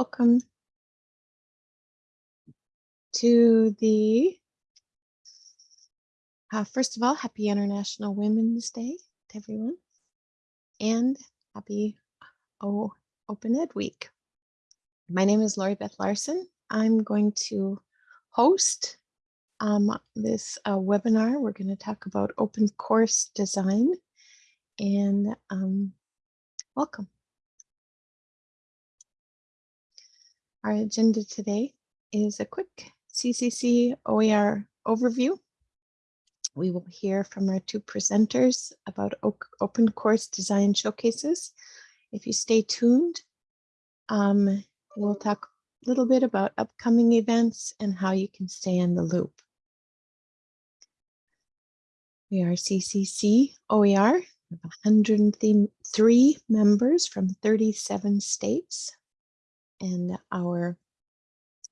Welcome to the, uh, first of all, happy International Women's Day to everyone and happy oh, Open Ed Week. My name is Lori Beth Larson. I'm going to host um, this uh, webinar. We're going to talk about open course design and um, welcome. Our agenda today is a quick CCC OER overview. We will hear from our two presenters about open course design showcases. If you stay tuned, um, we'll talk a little bit about upcoming events and how you can stay in the loop. We are CCC OER, 103 members from 37 states and our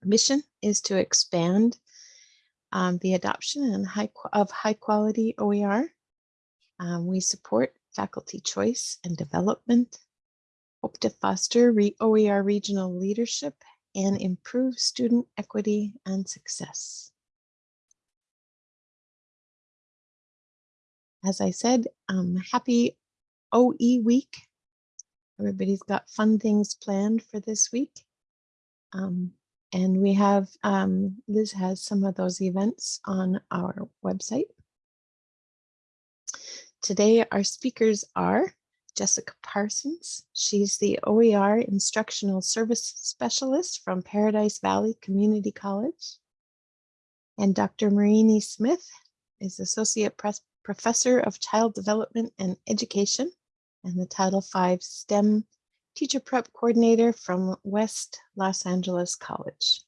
mission is to expand um, the adoption and high, of high quality OER. Um, we support faculty choice and development, hope to foster re OER regional leadership and improve student equity and success. As I said, um, happy OE week Everybody's got fun things planned for this week. Um, and we have, um, Liz has some of those events on our website. Today, our speakers are Jessica Parsons. She's the OER Instructional Service Specialist from Paradise Valley Community College. And Dr. Marini Smith is Associate Professor of Child Development and Education and the Title V STEM Teacher Prep Coordinator from West Los Angeles College.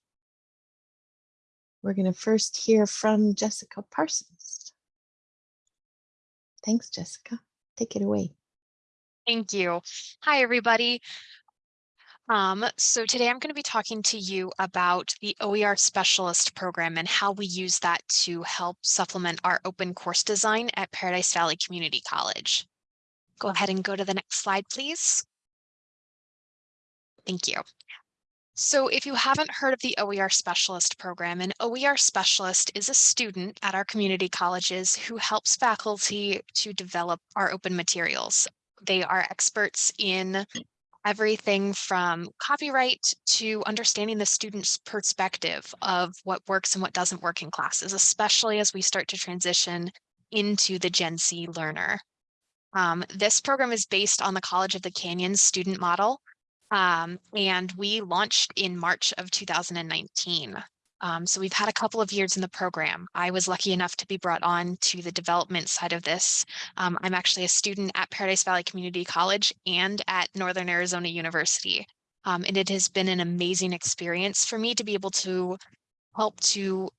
We're going to first hear from Jessica Parsons. Thanks, Jessica. Take it away. Thank you. Hi, everybody. Um, so today I'm going to be talking to you about the OER Specialist Program and how we use that to help supplement our open course design at Paradise Valley Community College. Go ahead and go to the next slide, please. Thank you. So if you haven't heard of the OER Specialist program, an OER Specialist is a student at our community colleges who helps faculty to develop our open materials. They are experts in everything from copyright to understanding the student's perspective of what works and what doesn't work in classes, especially as we start to transition into the Gen Z learner. Um, this program is based on the College of the Canyons student model, um, and we launched in March of 2019. Um, so we've had a couple of years in the program. I was lucky enough to be brought on to the development side of this. Um, I'm actually a student at Paradise Valley Community College and at Northern Arizona University. Um, and it has been an amazing experience for me to be able to help to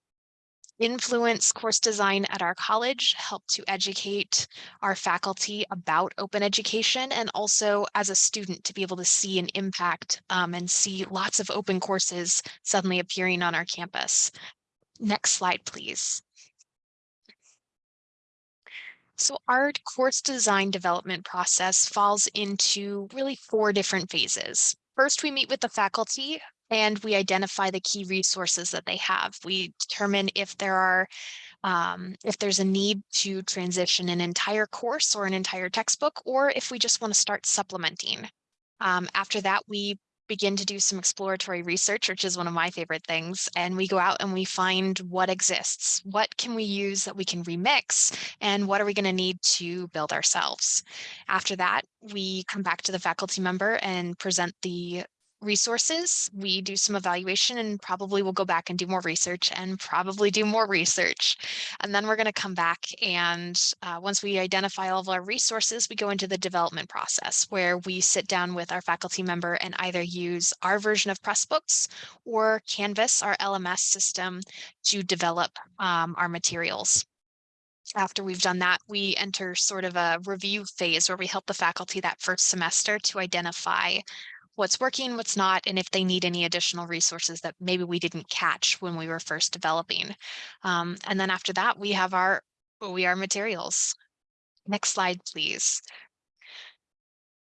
influence course design at our college, help to educate our faculty about open education, and also as a student to be able to see an impact um, and see lots of open courses suddenly appearing on our campus. Next slide, please. So our course design development process falls into really four different phases. First, we meet with the faculty and we identify the key resources that they have. We determine if there are um, if there's a need to transition an entire course or an entire textbook, or if we just want to start supplementing. Um, after that, we begin to do some exploratory research, which is one of my favorite things. And we go out and we find what exists. What can we use that we can remix? And what are we going to need to build ourselves? After that, we come back to the faculty member and present the resources, we do some evaluation and probably we'll go back and do more research and probably do more research. And then we're going to come back and uh, once we identify all of our resources, we go into the development process where we sit down with our faculty member and either use our version of Pressbooks or Canvas, our LMS system, to develop um, our materials after we've done that, we enter sort of a review phase where we help the faculty that first semester to identify what's working, what's not, and if they need any additional resources that maybe we didn't catch when we were first developing. Um, and then after that, we have our OER materials. Next slide, please.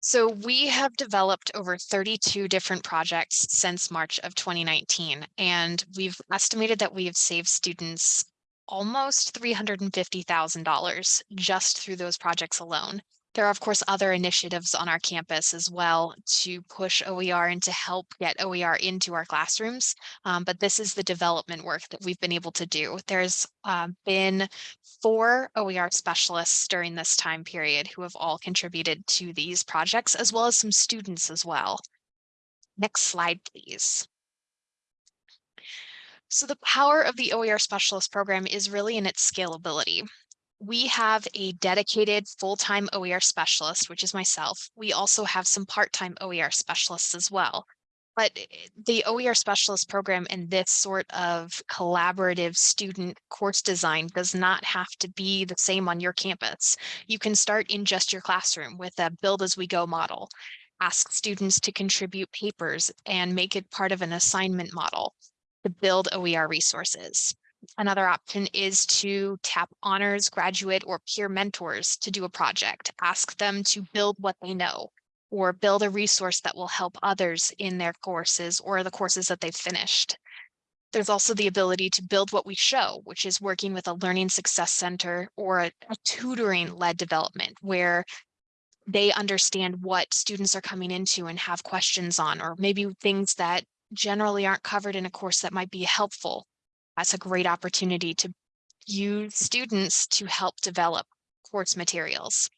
So we have developed over 32 different projects since March of 2019, and we've estimated that we have saved students almost $350,000 just through those projects alone. There are, of course, other initiatives on our campus as well to push OER and to help get OER into our classrooms. Um, but this is the development work that we've been able to do. There's uh, been four OER specialists during this time period who have all contributed to these projects, as well as some students as well. Next slide, please. So the power of the OER specialist program is really in its scalability we have a dedicated full-time OER specialist, which is myself. We also have some part-time OER specialists as well. But eh, the OER specialist program and this sort of collaborative student course design does not have to be the same on your campus. You can start in just your classroom with a build as we go model. Ask students to contribute papers and make it part of an assignment model to build OER resources. Another option is to tap honors, graduate, or peer mentors to do a project. Ask them to build what they know or build a resource that will help others in their courses or the courses that they've finished. There's also the ability to build what we show, which is working with a learning success center or a, a tutoring led development where they understand what students are coming into and have questions on, or maybe things that generally aren't covered in a course that might be helpful that's a great opportunity to use students to help develop course materials.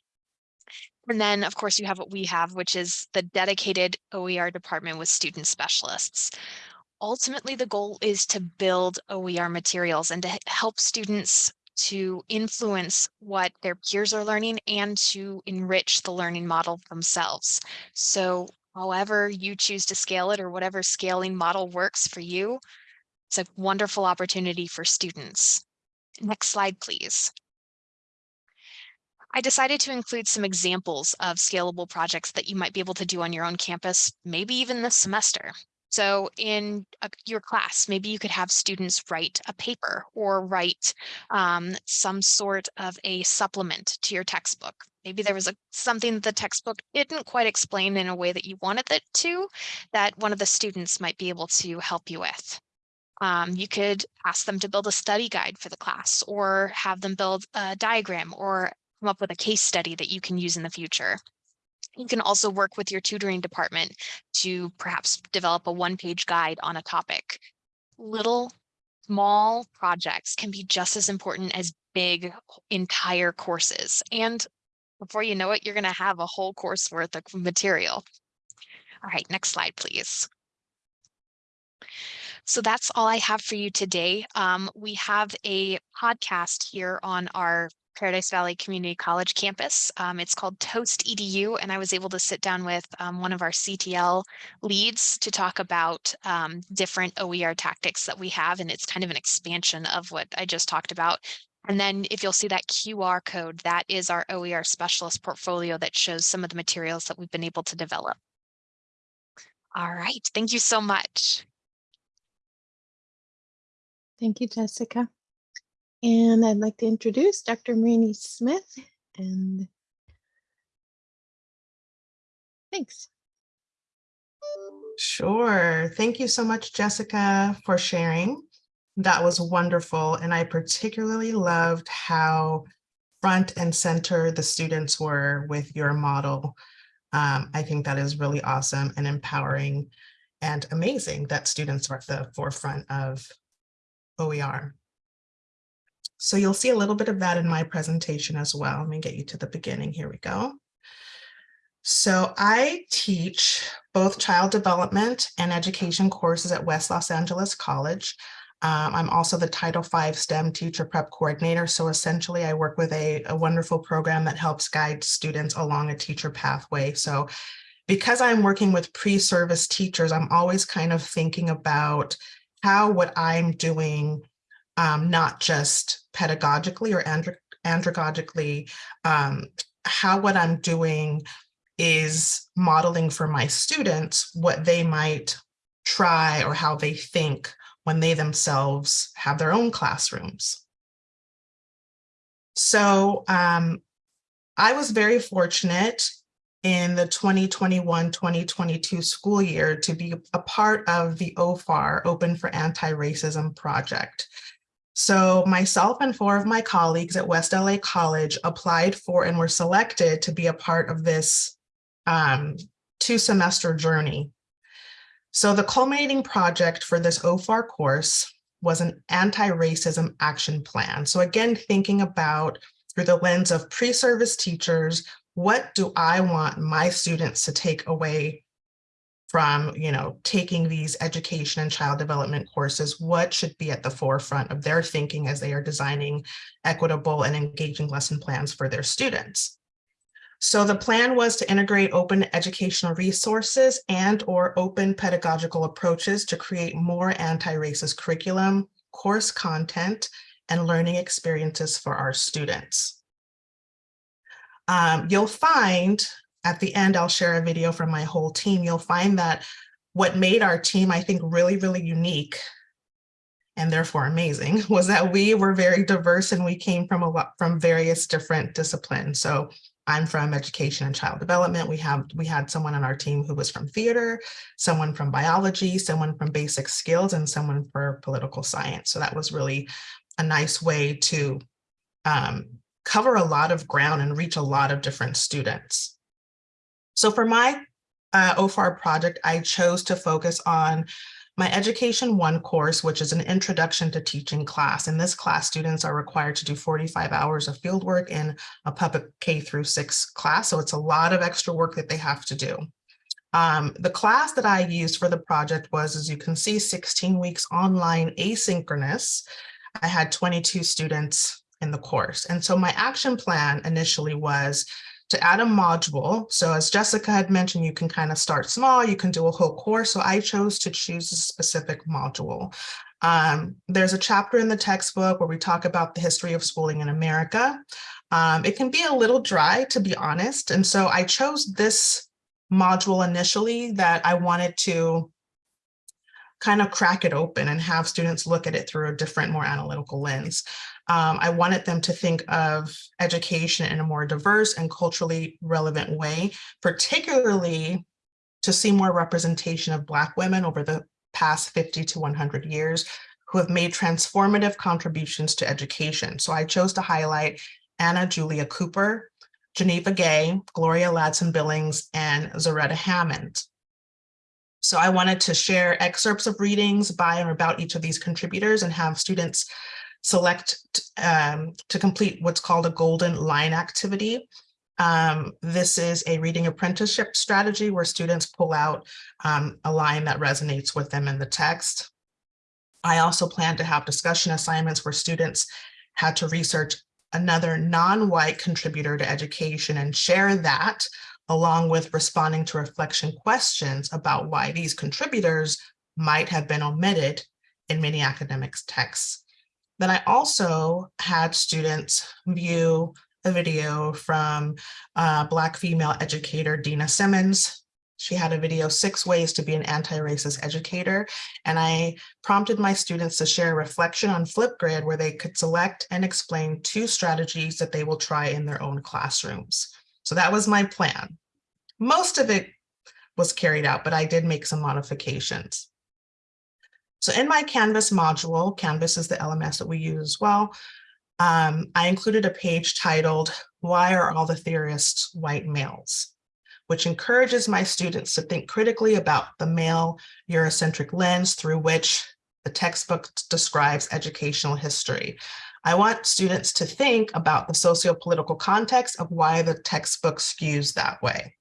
And then, of course, you have what we have, which is the dedicated OER department with student specialists. Ultimately, the goal is to build OER materials and to help students to influence what their peers are learning and to enrich the learning model themselves. So however you choose to scale it or whatever scaling model works for you, it's a wonderful opportunity for students. Next slide, please. I decided to include some examples of scalable projects that you might be able to do on your own campus, maybe even this semester. So in a, your class, maybe you could have students write a paper or write um, some sort of a supplement to your textbook. Maybe there was a, something that the textbook didn't quite explain in a way that you wanted it to, that one of the students might be able to help you with. Um, you could ask them to build a study guide for the class or have them build a diagram or come up with a case study that you can use in the future. You can also work with your tutoring department to perhaps develop a one-page guide on a topic. Little small projects can be just as important as big entire courses. And before you know it, you're going to have a whole course worth of material. All right, next slide, please. So that's all I have for you today. Um, we have a podcast here on our Paradise Valley Community College campus. Um, it's called Toast EDU, and I was able to sit down with um, one of our CTL leads to talk about um, different OER tactics that we have, and it's kind of an expansion of what I just talked about. And then if you'll see that QR code, that is our OER specialist portfolio that shows some of the materials that we've been able to develop. All right, thank you so much. Thank you, Jessica. And I'd like to introduce Dr. Marini Smith and thanks. Sure. Thank you so much, Jessica, for sharing. That was wonderful. And I particularly loved how front and center the students were with your model. Um, I think that is really awesome and empowering and amazing that students are at the forefront of OER. So you'll see a little bit of that in my presentation as well. Let me get you to the beginning. Here we go. So I teach both child development and education courses at West Los Angeles College. Um, I'm also the Title V STEM teacher prep coordinator. So essentially I work with a, a wonderful program that helps guide students along a teacher pathway. So because I'm working with pre-service teachers, I'm always kind of thinking about how what I'm doing, um, not just pedagogically or andro andragogically, um, how what I'm doing is modeling for my students what they might try or how they think when they themselves have their own classrooms. So um, I was very fortunate in the 2021-2022 school year to be a part of the OFAR, Open for Anti-Racism project. So myself and four of my colleagues at West LA College applied for and were selected to be a part of this um, two semester journey. So the culminating project for this OFAR course was an anti-racism action plan. So again, thinking about through the lens of pre-service teachers, what do I want my students to take away from, you know, taking these education and child development courses? What should be at the forefront of their thinking as they are designing equitable and engaging lesson plans for their students? So the plan was to integrate open educational resources and or open pedagogical approaches to create more anti-racist curriculum, course content, and learning experiences for our students. Um, you'll find at the end, I'll share a video from my whole team. You'll find that what made our team, I think, really, really unique and therefore amazing was that we were very diverse and we came from a lot from various different disciplines. So I'm from education and child development. We have we had someone on our team who was from theater, someone from biology, someone from basic skills, and someone for political science. So that was really a nice way to um, cover a lot of ground and reach a lot of different students. So for my uh, OFAR project, I chose to focus on my Education One course, which is an introduction to teaching class. In this class, students are required to do 45 hours of fieldwork in a public K through six class. So it's a lot of extra work that they have to do. Um, the class that I used for the project was, as you can see, 16 weeks online asynchronous. I had 22 students in the course. And so my action plan initially was to add a module. So as Jessica had mentioned, you can kind of start small, you can do a whole course. So I chose to choose a specific module. Um, there's a chapter in the textbook where we talk about the history of schooling in America. Um, it can be a little dry, to be honest. And so I chose this module initially that I wanted to kind of crack it open and have students look at it through a different, more analytical lens. Um, I wanted them to think of education in a more diverse and culturally relevant way, particularly to see more representation of Black women over the past 50 to 100 years who have made transformative contributions to education. So I chose to highlight Anna Julia Cooper, Geneva Gay, Gloria Ladson Billings, and Zaretta Hammond. So I wanted to share excerpts of readings by and about each of these contributors and have students select um, to complete what's called a golden line activity. Um, this is a reading apprenticeship strategy where students pull out um, a line that resonates with them in the text. I also plan to have discussion assignments where students had to research another non-white contributor to education and share that along with responding to reflection questions about why these contributors might have been omitted in many academics texts. Then I also had students view a video from uh, Black female educator Dena Simmons. She had a video, Six Ways to be an Anti-Racist Educator. And I prompted my students to share a reflection on Flipgrid where they could select and explain two strategies that they will try in their own classrooms. So that was my plan. Most of it was carried out, but I did make some modifications. So in my Canvas module, Canvas is the LMS that we use as well, um, I included a page titled, Why Are All the Theorists White Males? which encourages my students to think critically about the male Eurocentric lens through which the textbook describes educational history. I want students to think about the socio-political context of why the textbook skews that way.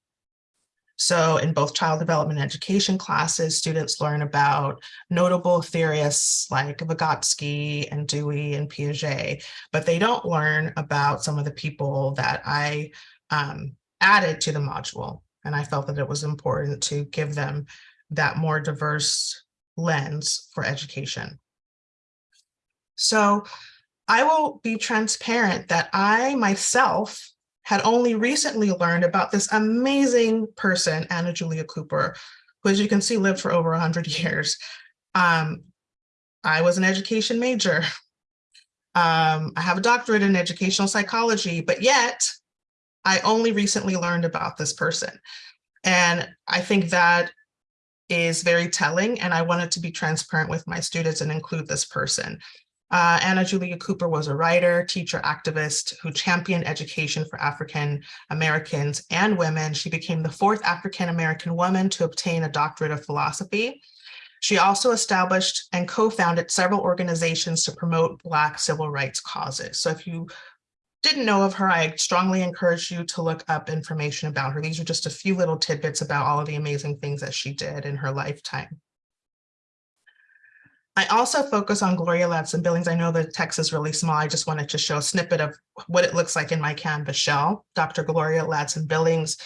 So in both child development education classes, students learn about notable theorists like Vygotsky and Dewey and Piaget, but they don't learn about some of the people that I um, added to the module. And I felt that it was important to give them that more diverse lens for education. So I will be transparent that I myself had only recently learned about this amazing person, Anna Julia Cooper, who, as you can see, lived for over 100 years. Um, I was an education major. Um, I have a doctorate in educational psychology, but yet I only recently learned about this person. And I think that is very telling and I wanted to be transparent with my students and include this person. Uh, Anna Julia Cooper was a writer, teacher, activist who championed education for African Americans and women. She became the fourth African American woman to obtain a doctorate of philosophy. She also established and co-founded several organizations to promote Black civil rights causes. So if you didn't know of her, I strongly encourage you to look up information about her. These are just a few little tidbits about all of the amazing things that she did in her lifetime. I also focus on Gloria Ladson Billings. I know the text is really small. I just wanted to show a snippet of what it looks like in my Canvas shell. Dr. Gloria Ladson Billings,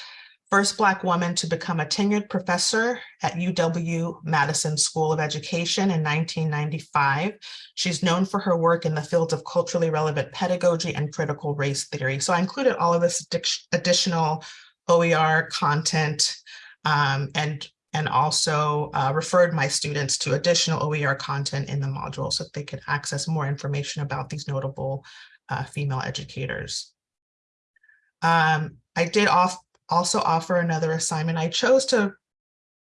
first Black woman to become a tenured professor at UW-Madison School of Education in 1995. She's known for her work in the fields of culturally relevant pedagogy and critical race theory. So I included all of this additional OER content um, and and also uh, referred my students to additional OER content in the module so that they could access more information about these notable uh, female educators. Um, I did off also offer another assignment. I chose to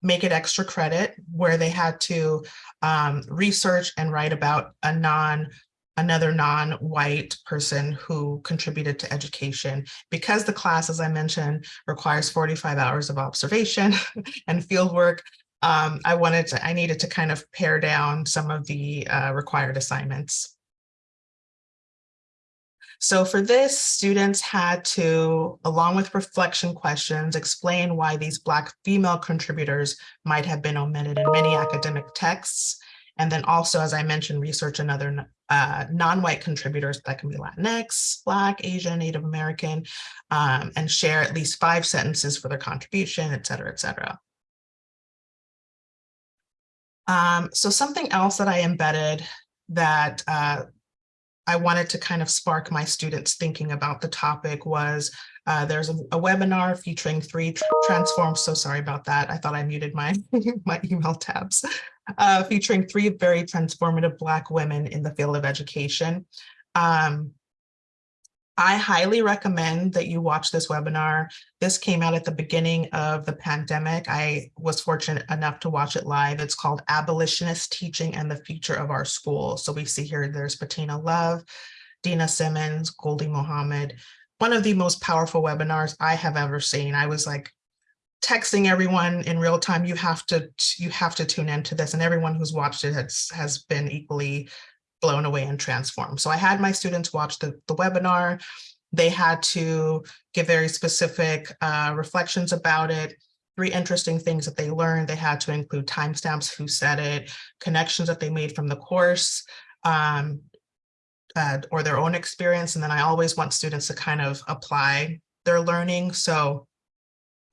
make it extra credit where they had to um, research and write about a non another non-white person who contributed to education. Because the class, as I mentioned, requires 45 hours of observation and field work, um, I wanted to, I needed to kind of pare down some of the uh, required assignments. So for this, students had to, along with reflection questions, explain why these Black female contributors might have been omitted in many academic texts. And then also, as I mentioned, research another uh, non-white contributors that can be Latinx, Black, Asian, Native American, um, and share at least five sentences for their contribution, et cetera, et cetera. Um, so something else that I embedded that uh, I wanted to kind of spark my students thinking about the topic was uh, there's a, a, webinar featuring three tr transforms. So sorry about that. I thought I muted my, my email tabs uh, featuring three very transformative Black women in the field of education. Um, I highly recommend that you watch this webinar. This came out at the beginning of the pandemic. I was fortunate enough to watch it live. It's called Abolitionist Teaching and the Future of Our School. So we see here there's Bettina Love, Dena Simmons, Gholdy Muhammad. One of the most powerful webinars I have ever seen. I was like texting everyone in real time, you have to you have to tune into this. And everyone who's watched it has, has been equally blown away and transformed. So I had my students watch the, the webinar. They had to give very specific uh, reflections about it, three interesting things that they learned. They had to include timestamps, who said it, connections that they made from the course, um, uh, or their own experience. And then I always want students to kind of apply their learning. So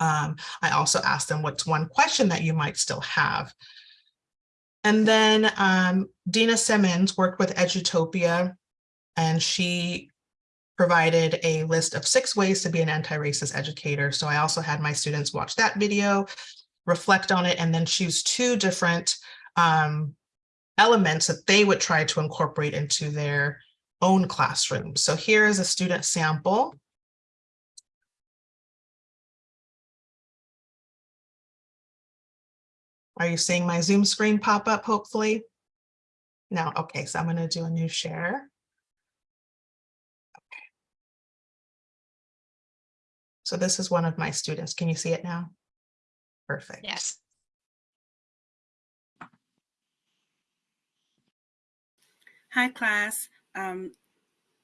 um, I also asked them what's one question that you might still have. And then um, Dena Simmons worked with Edutopia and she provided a list of six ways to be an anti-racist educator. So I also had my students watch that video, reflect on it, and then choose two different um, elements that they would try to incorporate into their own classroom. So here is a student sample. Are you seeing my Zoom screen pop up, hopefully? No, okay, so I'm gonna do a new share. Okay. So this is one of my students. Can you see it now? Perfect. Yes. Hi, class. Um,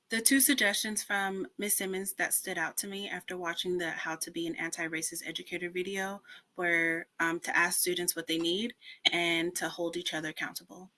the two suggestions from Ms. Simmons that stood out to me after watching the How to Be an Anti-Racist Educator video were um, to ask students what they need and to hold each other accountable.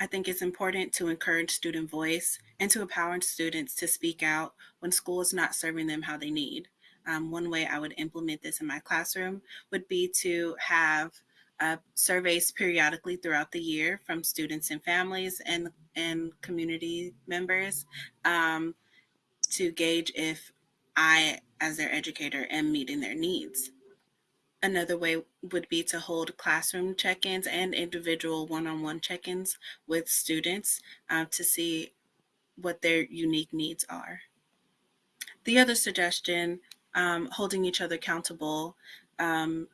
I think it's important to encourage student voice and to empower students to speak out when school is not serving them how they need. Um, one way I would implement this in my classroom would be to have uh, surveys periodically throughout the year from students and families and, and community members um, to gauge if I, as their educator, am meeting their needs. Another way would be to hold classroom check-ins and individual one-on-one check-ins with students uh, to see what their unique needs are. the other suggestion, um, holding each other accountable, um,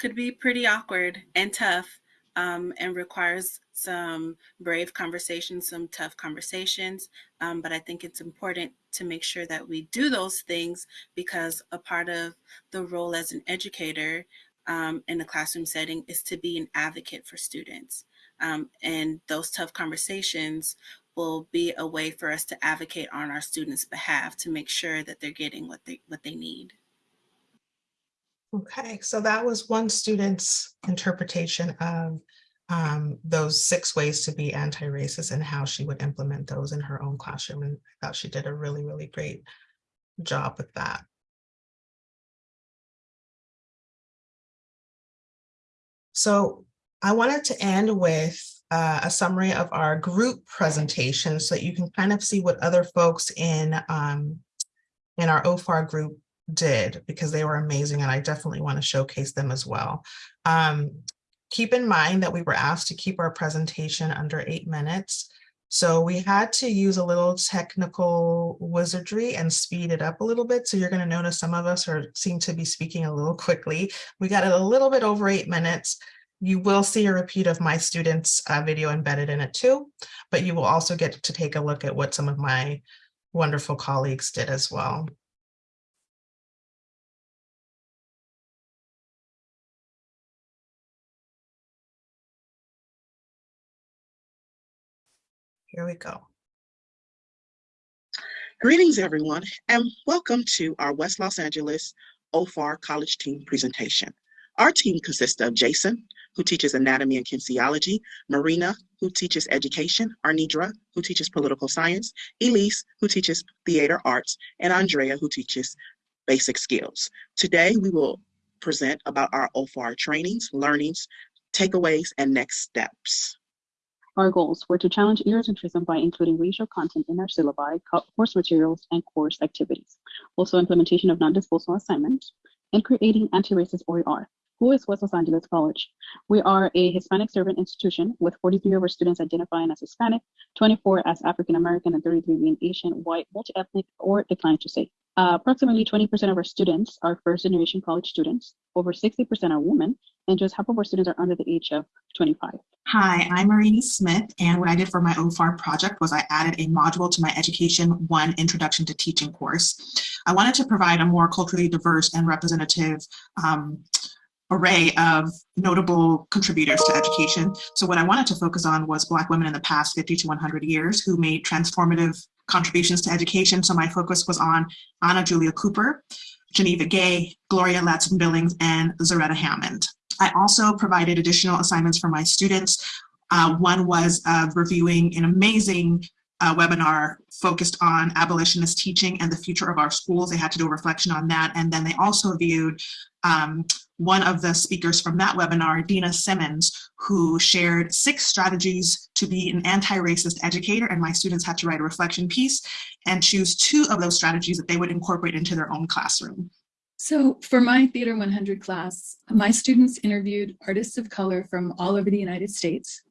could be pretty awkward and tough um, and requires some brave conversations, some tough conversations. Um, but I think it's important to make sure that we do those things because a part of the role as an educator um, in a classroom setting is to be an advocate for students. Um, and those tough conversations will be a way for us to advocate on our students' behalf to make sure that they're getting what they what they need. Okay, so that was one student's interpretation of um, those six ways to be anti-racist and how she would implement those in her own classroom. And I thought she did a really, really great job with that. So I wanted to end with uh, a summary of our group presentation so that you can kind of see what other folks in um, in our OFAR group did because they were amazing and I definitely want to showcase them as well. Um, keep in mind that we were asked to keep our presentation under eight minutes. So we had to use a little technical wizardry and speed it up a little bit. So you're going to notice some of us are seem to be speaking a little quickly. We got it a little bit over eight minutes. You will see a repeat of my students' uh, video embedded in it too, but you will also get to take a look at what some of my wonderful colleagues did as well. Here we go. Greetings, everyone, and welcome to our West Los Angeles OFAR College Team presentation. Our team consists of Jason, who teaches anatomy and kinesiology, Marina, who teaches education, Arnidra, who teaches political science, Elise, who teaches theater arts, and Andrea, who teaches basic skills. Today, we will present about our OFAR trainings, learnings, takeaways, and next steps. Our goals were to challenge Eurocentrism by including racial content in our syllabi, course materials, and course activities. Also implementation of non-disposable assignments and creating anti-racist OER. Who is West Los Angeles College? We are a Hispanic servant institution with 43 of our students identifying as Hispanic, 24 as African American, and 33 being Asian, white, multi-ethnic, or decline to say. Uh, approximately 20% of our students are first generation college students, over 60% are women, and just half of our students are under the age of 25. Hi, I'm Marini Smith, and what I did for my OFAR project was I added a module to my Education 1 Introduction to Teaching course. I wanted to provide a more culturally diverse and representative um, array of notable contributors to education. So what I wanted to focus on was Black women in the past 50 to 100 years who made transformative contributions to education. So my focus was on Anna Julia Cooper, Geneva Gay, Gloria Ladson Billings, and Zaretta Hammond. I also provided additional assignments for my students. Uh, one was uh, reviewing an amazing uh, webinar focused on abolitionist teaching and the future of our schools. They had to do a reflection on that. And then they also viewed um, one of the speakers from that webinar, Dena Simmons, who shared six strategies to be an anti-racist educator. And my students had to write a reflection piece and choose two of those strategies that they would incorporate into their own classroom. So for my Theater 100 class, my students interviewed artists of color from all over the United States,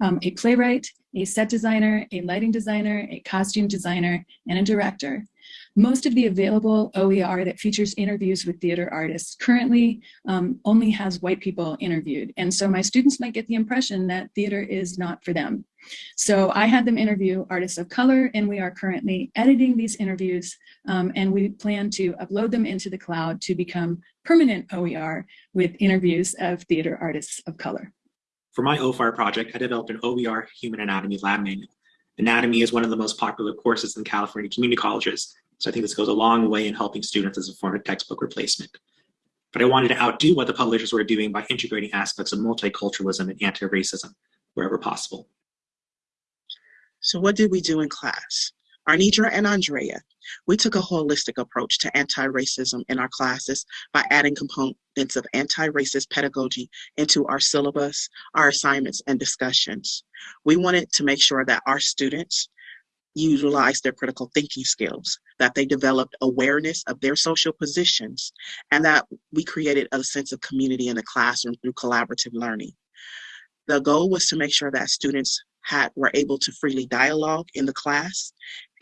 um, a playwright, a set designer, a lighting designer, a costume designer, and a director. Most of the available OER that features interviews with theater artists currently um, only has white people interviewed. And so my students might get the impression that theater is not for them. So I had them interview artists of color and we are currently editing these interviews um, and we plan to upload them into the cloud to become permanent OER with interviews of theater artists of color. For my OFAR project, I developed an OER Human Anatomy Lab Manual. Anatomy is one of the most popular courses in California community colleges, so I think this goes a long way in helping students as a form of textbook replacement. But I wanted to outdo what the publishers were doing by integrating aspects of multiculturalism and anti-racism wherever possible. So what did we do in class? Arnidra and Andrea, we took a holistic approach to anti-racism in our classes by adding components of anti-racist pedagogy into our syllabus, our assignments, and discussions. We wanted to make sure that our students utilized their critical thinking skills, that they developed awareness of their social positions, and that we created a sense of community in the classroom through collaborative learning. The goal was to make sure that students had were able to freely dialogue in the class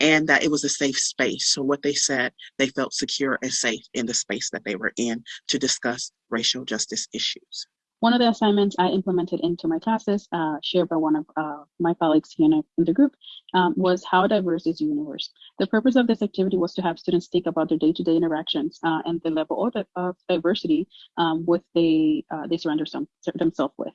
and that it was a safe space. So what they said, they felt secure and safe in the space that they were in to discuss racial justice issues. One of the assignments I implemented into my classes, uh, shared by one of uh, my colleagues here in, the group, um, was how diverse is the universe? The purpose of this activity was to have students think about their day-to-day interactions uh, and the level of, diversity um, with they, uh, they surrender some, themselves with.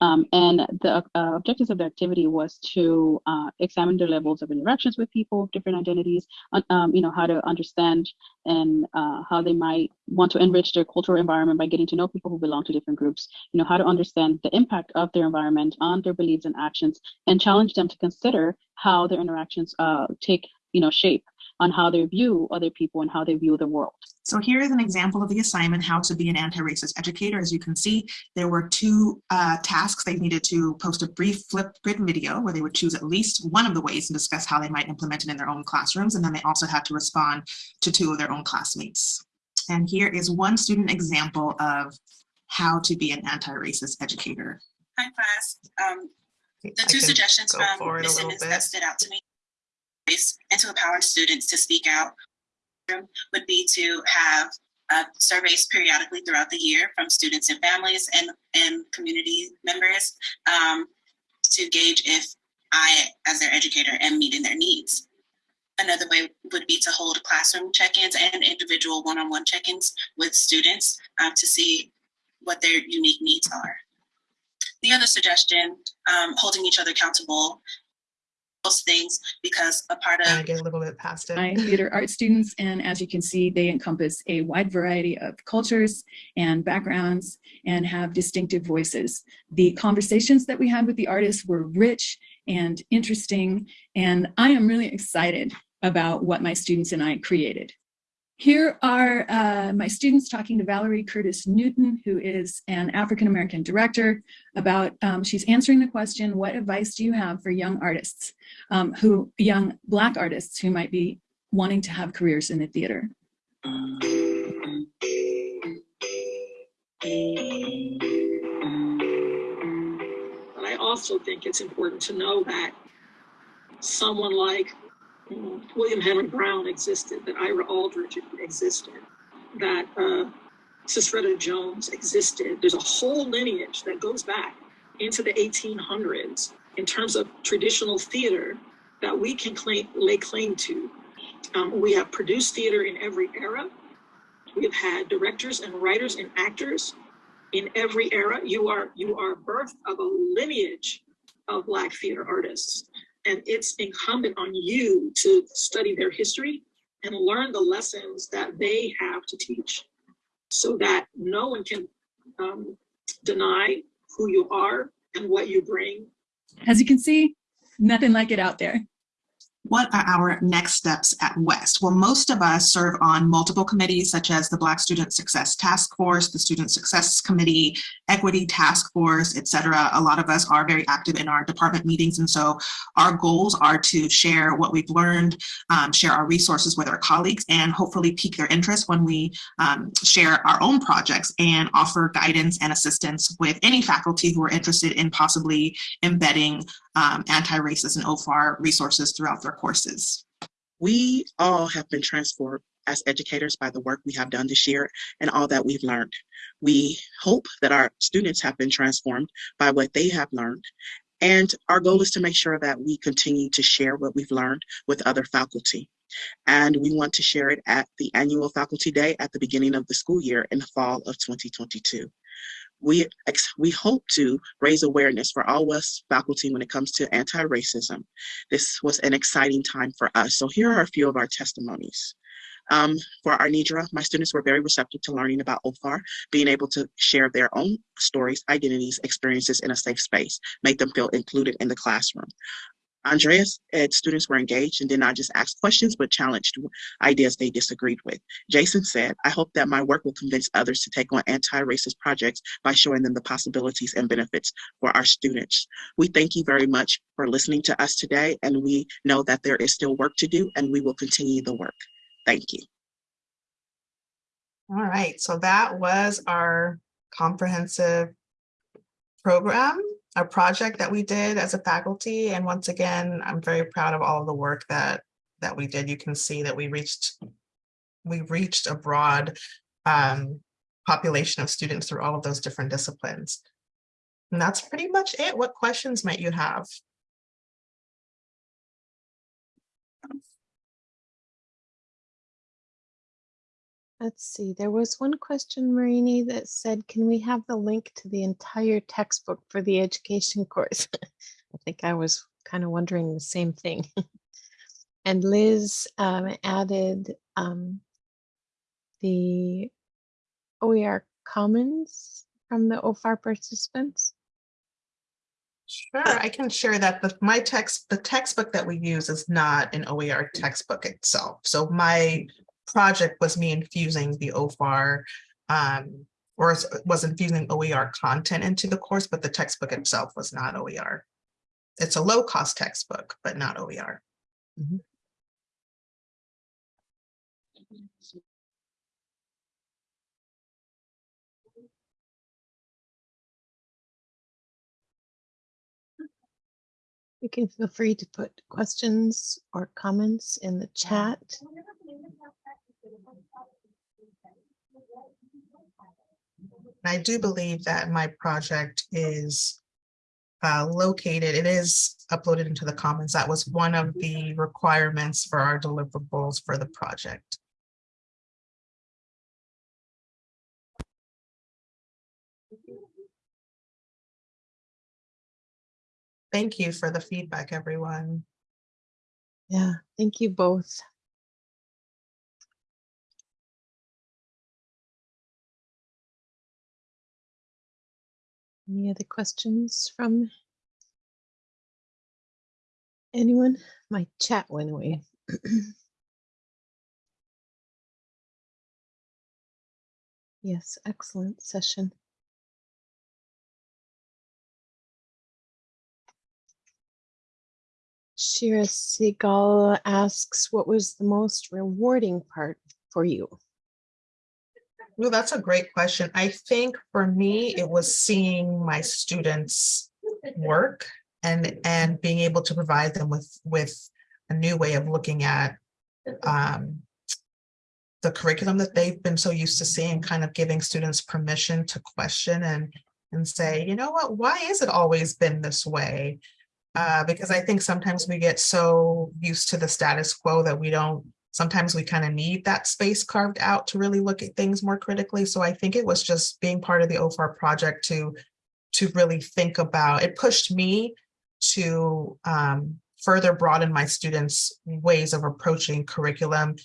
Um, and the uh, objectives of the activity was to uh, examine their levels of interactions with people of different identities, um, you know, how to understand and uh, how they might want to enrich their cultural environment by getting to know people who belong to different groups, you know, how to understand the impact of their environment on their beliefs and actions, and challenge them to consider how their interactions uh, take, you know, shape on how they view other people and how they view the world. So here is an example of the assignment, how to be an anti-racist educator. As you can see, there were two uh, tasks. They needed to post a brief Flipgrid video where they would choose at least one of the ways and discuss how they might implement it in their own classrooms. And then they also had to respond to two of their own classmates. And here is one student example of how to be an anti-racist educator. Hi, class. Um, the two suggestions from forward a Ms. Simmons that stood out to me and to empower students to speak out would be to have uh, surveys periodically throughout the year from students and families and, and community members um, to gauge if I, as their educator, am meeting their needs. Another way would be to hold classroom check-ins and individual one-on-one check-ins with students uh, to see what their unique needs are. The other suggestion, um, holding each other accountable, those things because a part of of get a little bit past it. my theater art students, and as you can see, they encompass a wide variety of cultures and backgrounds and have distinctive voices. The conversations that we had with the artists were rich and interesting, and I am really excited about what my students and I created. Here are uh, my students talking to Valerie Curtis Newton, who is an African-American director about, um, she's answering the question, what advice do you have for young artists, um, who young Black artists who might be wanting to have careers in the theater? But I also think it's important to know that someone like William Henry Brown existed, that Ira Aldridge existed, that uh, Jones existed. There's a whole lineage that goes back into the 1800s in terms of traditional theater that we can claim, lay claim to. Um, we have produced theater in every era. We have had directors and writers and actors in every era. You are you are birth of a lineage of Black theater artists. And it's incumbent on you to study their history and learn the lessons that they have to teach so that no one can um, deny who you are and what you bring. As you can see, nothing like it out there. What are our next steps at West? Well, most of us serve on multiple committees such as the Black Student Success Task Force, the Student Success Committee, Equity Task Force, et cetera. A lot of us are very active in our department meetings. And so our goals are to share what we've learned, um, share our resources with our colleagues, and hopefully pique their interest when we um, share our own projects and offer guidance and assistance with any faculty who are interested in possibly embedding um, anti-racist and OFAR resources throughout their courses. We all have been transformed as educators by the work we have done this year and all that we've learned. We hope that our students have been transformed by what they have learned. And our goal is to make sure that we continue to share what we've learned with other faculty. And we want to share it at the annual faculty day at the beginning of the school year in the fall of 2022 we we hope to raise awareness for all West faculty when it comes to anti-racism. This was an exciting time for us. So here are a few of our testimonies. Um, for Arnidra, my students were very receptive to learning about OFAR, being able to share their own stories, identities, experiences in a safe space, make them feel included in the classroom. Andreas and students were engaged and did not just ask questions, but challenged ideas they disagreed with. Jason said, I hope that my work will convince others to take on anti-racist projects by showing them the possibilities and benefits for our students. We thank you very much for listening to us today, and we know that there is still work to do, and we will continue the work. Thank you. All right, so that was our comprehensive program a project that we did as a faculty. And once again, I'm very proud of all of the work that, that we did. You can see that we reached, we reached a broad um, population of students through all of those different disciplines. And that's pretty much it. What questions might you have? Let's see, there was one question, Marini, that said, can we have the link to the entire textbook for the education course? I think I was kind of wondering the same thing. and Liz um, added um, the OER Commons from the OFAR participants. Sure, I can share that, but my text, the textbook that we use is not an OER textbook itself. So my project was me infusing the OFAR um, or was infusing OER content into the course, but the textbook itself was not OER. It's a low cost textbook, but not OER. You can feel free to put questions or comments in the chat. I do believe that my project is uh, located, it is uploaded into the Commons. That was one of the requirements for our deliverables for the project. Thank you for the feedback, everyone. Yeah, thank you both. Any other questions from anyone? My chat went away. Yes, excellent session. Shira Segal asks, what was the most rewarding part for you? Well, that's a great question. I think for me, it was seeing my students work and, and being able to provide them with, with a new way of looking at um, the curriculum that they've been so used to seeing, kind of giving students permission to question and, and say, you know what, why is it always been this way? Uh, because I think sometimes we get so used to the status quo that we don't sometimes we kind of need that space carved out to really look at things more critically. So I think it was just being part of the OFAR project to, to really think about, it pushed me to um, further broaden my students' ways of approaching curriculum.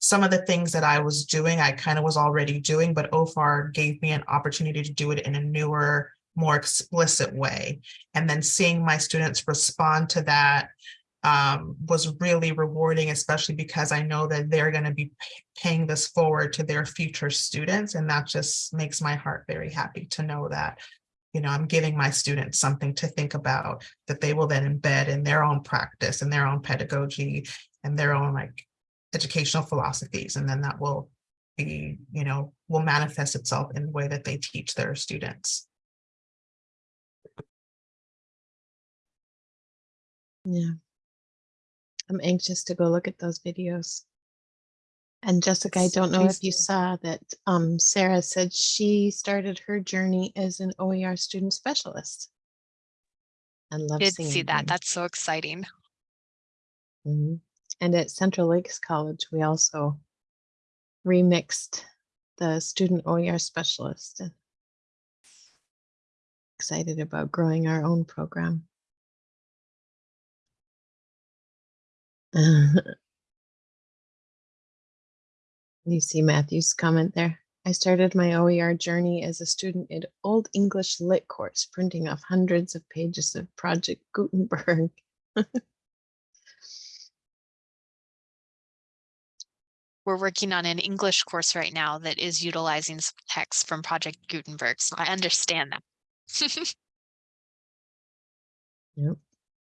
Some of the things that I was doing, I kind of was already doing, but OFAR gave me an opportunity to do it in a newer, more explicit way. And then seeing my students respond to that um, was really rewarding, especially because I know that they're going to be paying this forward to their future students. And that just makes my heart very happy to know that, you know, I'm giving my students something to think about that they will then embed in their own practice and their own pedagogy and their own like educational philosophies. And then that will be, you know, will manifest itself in the way that they teach their students. Yeah. I'm anxious to go look at those videos. And Jessica, I don't know if you saw that um, Sarah said she started her journey as an OER student specialist. I love Did seeing see that. That's so exciting. Mhm. And at Central Lakes College, we also remixed the student OER specialist. and Excited about growing our own program. You see Matthew's comment there. I started my OER journey as a student in Old English Lit course, printing off hundreds of pages of Project Gutenberg. We're working on an English course right now that is utilizing some text from Project Gutenberg. So I understand that. Yep.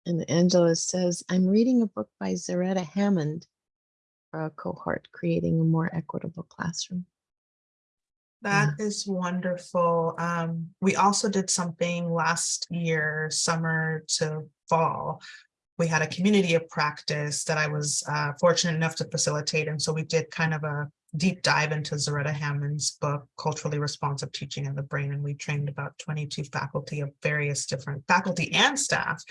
And Angela says, I'm reading a book by Zaretta Hammond for a cohort, creating a more equitable classroom. That is wonderful. Um, we also did something last year, summer to fall. We had a community of practice that I was uh, fortunate enough to facilitate. And so we did kind of a deep dive into Zaretta Hammond's book, Culturally Responsive Teaching and the Brain. And we trained about 22 faculty of various different faculty and staff.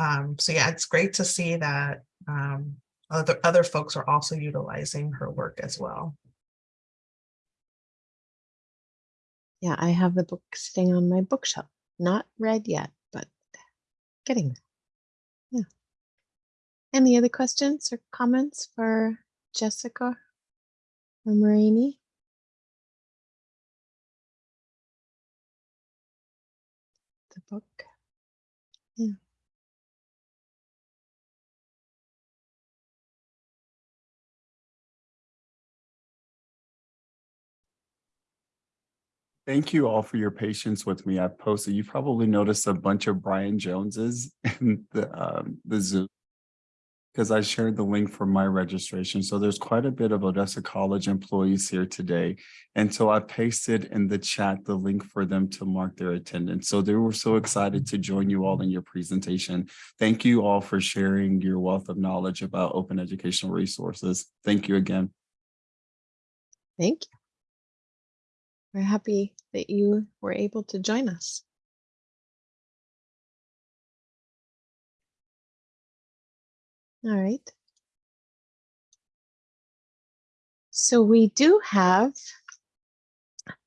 Um, so yeah, it's great to see that um, other, other folks are also utilizing her work as well. Yeah, I have the book sitting on my bookshelf. Not read yet, but getting there. Yeah. Any other questions or comments for Jessica or Marini? The book. Yeah. Thank you all for your patience with me. I've posted, you probably noticed a bunch of Brian Joneses in the, um, the Zoom because I shared the link for my registration. So there's quite a bit of Odessa College employees here today. And so I pasted in the chat the link for them to mark their attendance. So they were so excited to join you all in your presentation. Thank you all for sharing your wealth of knowledge about open educational resources. Thank you again. Thank you. We're happy that you were able to join us. All right. So we do have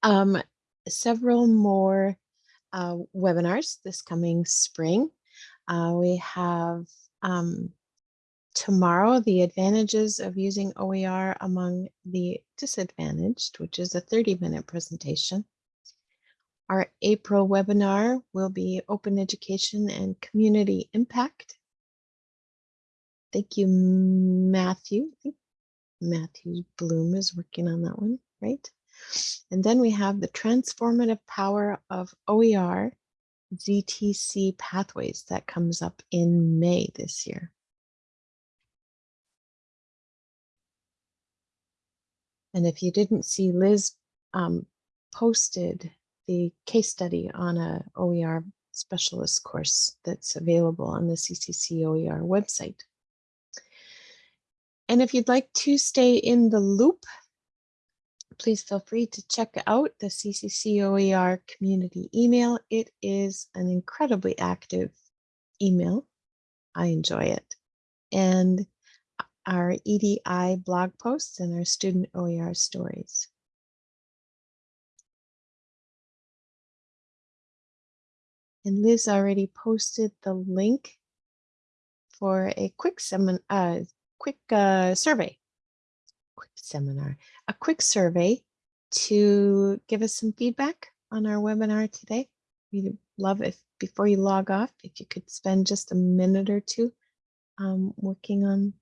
um, several more uh, webinars this coming spring. Uh, we have um, tomorrow the advantages of using OER among the disadvantaged, which is a 30 minute presentation. Our April webinar will be open education and community impact. Thank you, Matthew. Matthew Bloom is working on that one, right? And then we have the transformative power of OER ZTC pathways that comes up in May this year. And if you didn't see, Liz um, posted the case study on a OER specialist course that's available on the CCC OER website. And if you'd like to stay in the loop, please feel free to check out the CCC OER community email. It is an incredibly active email. I enjoy it. And our EDI blog posts and our student OER stories. And Liz already posted the link for a quick seminar, uh, quick uh, survey, quick seminar, a quick survey to give us some feedback on our webinar today. We'd love if before you log off, if you could spend just a minute or two um, working on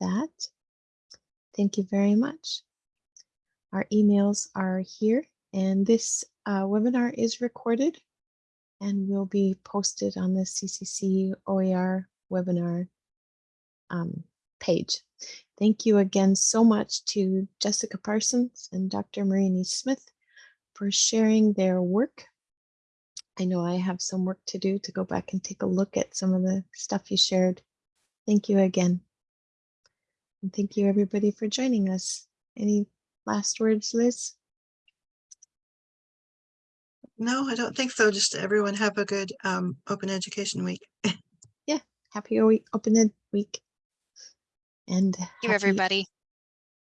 that. Thank you very much. Our emails are here and this uh, webinar is recorded and will be posted on the CCC OER webinar um, page. Thank you again so much to Jessica Parsons and Dr. Marini Smith for sharing their work. I know I have some work to do to go back and take a look at some of the stuff you shared. Thank you again. And thank you everybody for joining us. Any last words, Liz? No, I don't think so. Just everyone have a good um, open education week. yeah, happy open ed week. And Thank you, everybody.